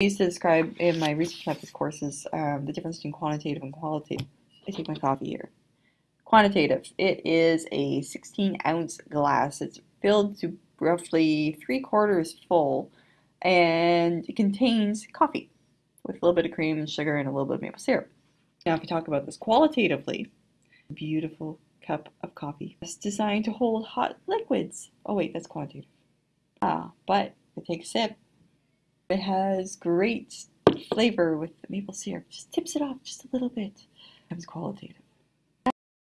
I used to describe in my research methods courses um, the difference between quantitative and qualitative. I take my coffee here. Quantitative. It is a 16 ounce glass. It's filled to roughly three quarters full and it contains coffee with a little bit of cream and sugar and a little bit of maple syrup. Now if we talk about this qualitatively, beautiful cup of coffee. It's designed to hold hot liquids. Oh wait, that's quantitative. Ah, but if I take a sip, it has great flavor with maple syrup. Just tips it off just a little bit. Becomes qualitative.